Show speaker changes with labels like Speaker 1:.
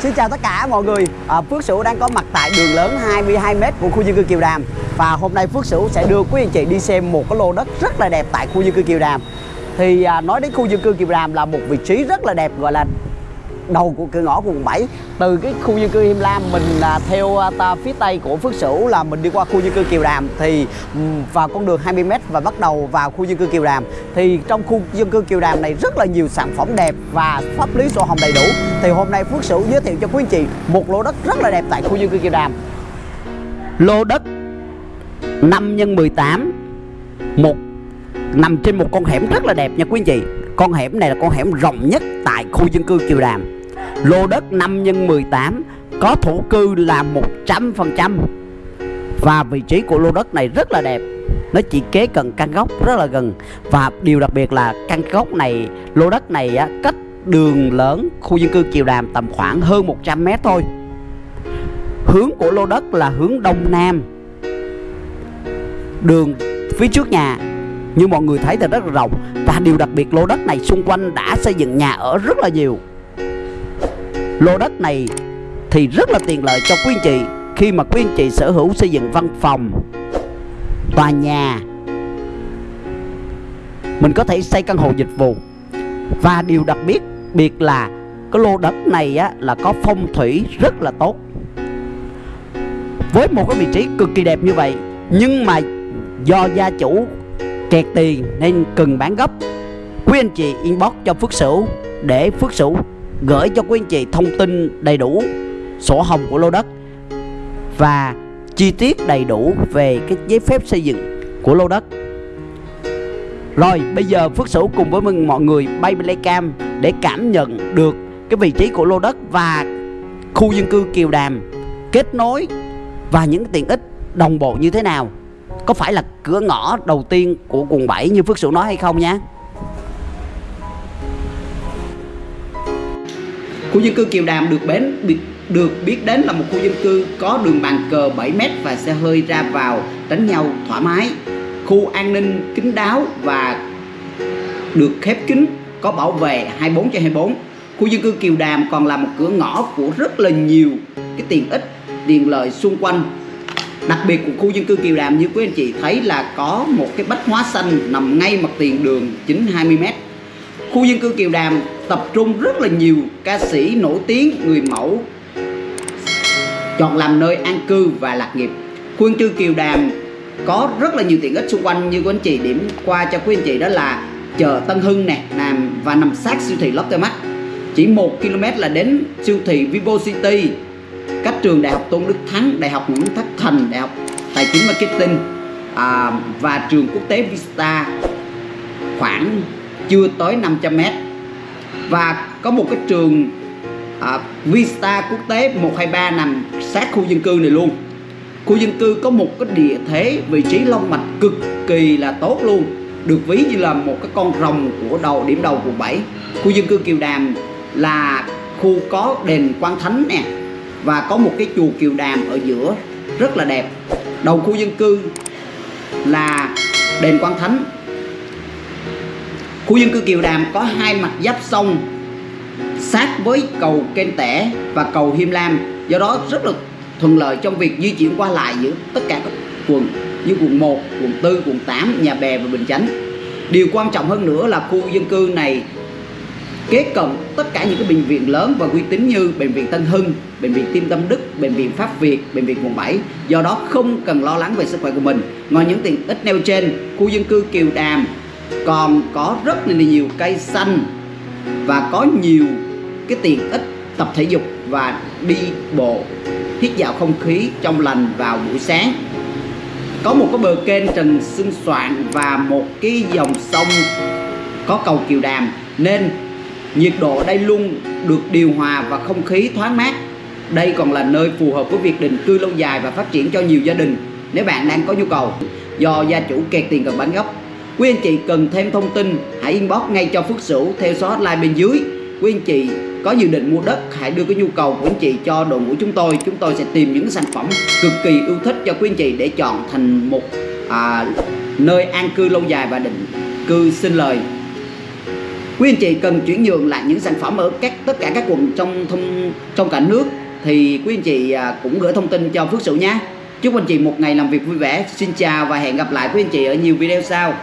Speaker 1: Xin chào tất cả mọi người. À, Phước Sửu đang có mặt tại đường lớn 22m của khu dân cư Kiều Đàm. Và hôm nay Phước Sửu sẽ đưa quý anh chị đi xem một cái lô đất rất là đẹp tại khu dân cư Kiều Đàm. Thì à, nói đến khu dân cư Kiều Đàm là một vị trí rất là đẹp gọi là đầu của cửa ngõ của quận 7 từ cái khu dân cư Him Lam mình à, theo à, ta phía tây của Phước Sửu là mình đi qua khu dân cư Kiều Đàm thì ừ, vào con đường 20m và bắt đầu vào khu dân cư Kiều Đàm. Thì trong khu dân cư Kiều Đàm này rất là nhiều sản phẩm đẹp và pháp lý sổ hồng đầy đủ. Thì hôm nay Phước Sửu giới thiệu cho quý anh chị một lô đất rất là đẹp tại khu dân cư Kiều Đàm. Lô đất 5 x 18 một nằm trên một con hẻm rất là đẹp nha quý anh chị. Con hẻm này là con hẻm rộng nhất tại khu dân cư Kiều Đàm. Lô đất 5 x 18 có thổ cư là 100% và vị trí của lô đất này rất là đẹp. Nó chỉ kế cận căn gốc rất là gần. Và điều đặc biệt là căn gốc này lô đất này á, cách đường lớn khu dân cư Kiều Đàm tầm khoảng hơn 100 mét thôi. Hướng của lô đất là hướng đông nam. Đường phía trước nhà như mọi người thấy thì rất là rộng. Và điều đặc biệt lô đất này xung quanh đã xây dựng nhà ở rất là nhiều lô đất này thì rất là tiện lợi cho quý anh chị khi mà quý anh chị sở hữu xây dựng văn phòng tòa nhà. Mình có thể xây căn hộ dịch vụ. Và điều đặc biệt biệt là cái lô đất này á, là có phong thủy rất là tốt. Với một cái vị trí cực kỳ đẹp như vậy nhưng mà do gia chủ kẹt tiền nên cần bán gấp. Quý anh chị inbox cho Phước Sửu để Phước Sửu gửi cho quý anh chị thông tin đầy đủ, sổ hồng của lô đất và chi tiết đầy đủ về cái giấy phép xây dựng của lô đất rồi, bây giờ Phước Sửu cùng với mình mọi người bay cam để cảm nhận được cái vị trí của lô đất và khu dân cư Kiều Đàm kết nối và những tiện ích đồng bộ như thế nào có phải là cửa ngõ đầu tiên của quận 7 như Phước Sửu nói hay không nhé? Khu dân cư Kiều Đàm được bến được biết đến là một khu dân cư có đường bàn cờ 7m và xe hơi ra vào tránh nhau thoải mái. Khu an ninh kín đáo và được khép kín, có bảo vệ 24 trên 24. Khu dân cư Kiều Đàm còn là một cửa ngõ của rất là nhiều cái tiện ích, tiện lợi xung quanh. Đặc biệt của khu dân cư Kiều Đàm như quý anh chị thấy là có một cái bách hóa xanh nằm ngay mặt tiền đường chính 20m. Khu dân cư Kiều Đàm tập trung rất là nhiều ca sĩ nổi tiếng người mẫu chọn làm nơi an cư và lạc nghiệp. Khu dân cư Kiều Đàm có rất là nhiều tiện ích xung quanh như quý anh chị điểm qua cho quý anh chị đó là chợ Tân Hưng nè nằm và nằm sát siêu thị Lotte Mart chỉ 1 km là đến siêu thị Vivo City cách trường Đại học Tôn Đức Thắng Đại học Nguyễn Thất Thành Đại học Tài chính Marketing à, và trường quốc tế Vista khoảng chưa tới 500 mét. Và có một cái trường à, Vista quốc tế 123 nằm sát khu dân cư này luôn. Khu dân cư có một cái địa thế vị trí long mạch cực kỳ là tốt luôn được ví như là một cái con rồng của đầu điểm đầu quận 7 khu dân cư Kiều Đàm là khu có đền Quan Thánh nè và có một cái chùa Kiều Đàm ở giữa rất là đẹp. Đầu khu dân cư là đền Quan Thánh. Khu dân cư Kiều Đàm có hai mặt giáp sông sát với cầu Kênh Tẻ và cầu Hiêm Lam do đó rất là thuận lợi trong việc di chuyển qua lại giữa tất cả các quận như quận 1, quận 4, quận 8, Nhà Bè và Bình Chánh Điều quan trọng hơn nữa là khu dân cư này kế cận tất cả những cái bệnh viện lớn và uy tín như bệnh viện Tân Hưng, bệnh viện Tim Tâm Đức, bệnh viện Pháp Việt, bệnh viện quận 7. Do đó không cần lo lắng về sức khỏe của mình. Ngoài những tiện ích nêu trên, khu dân cư Kiều Đàm còn có rất là nhiều cây xanh và có nhiều cái tiện ích tập thể dục và đi bộ, hít vào không khí trong lành vào buổi sáng. Có một cái bờ kênh trần xuân soạn và một cái dòng sông có cầu kiều đàm, nên nhiệt độ đây luôn được điều hòa và không khí thoáng mát. Đây còn là nơi phù hợp với việc định cư lâu dài và phát triển cho nhiều gia đình nếu bạn đang có nhu cầu. Do gia chủ kẹt tiền cần bán gốc Quý anh chị cần thêm thông tin hãy inbox ngay cho Phước Sửu theo số hotline bên dưới. Quý anh chị có dự định mua đất hãy đưa cái nhu cầu của anh chị cho đội ngũ chúng tôi. Chúng tôi sẽ tìm những sản phẩm cực kỳ yêu thích cho quý anh chị để chọn thành một à, nơi an cư lâu dài và định cư sinh lời. quý anh chị cần chuyển nhượng lại những sản phẩm ở các tất cả các quận trong thông trong cả nước thì quý anh chị à, cũng gửi thông tin cho Phước Sửu nhé chúc anh chị một ngày làm việc vui vẻ xin chào và hẹn gặp lại quý anh chị ở nhiều video sau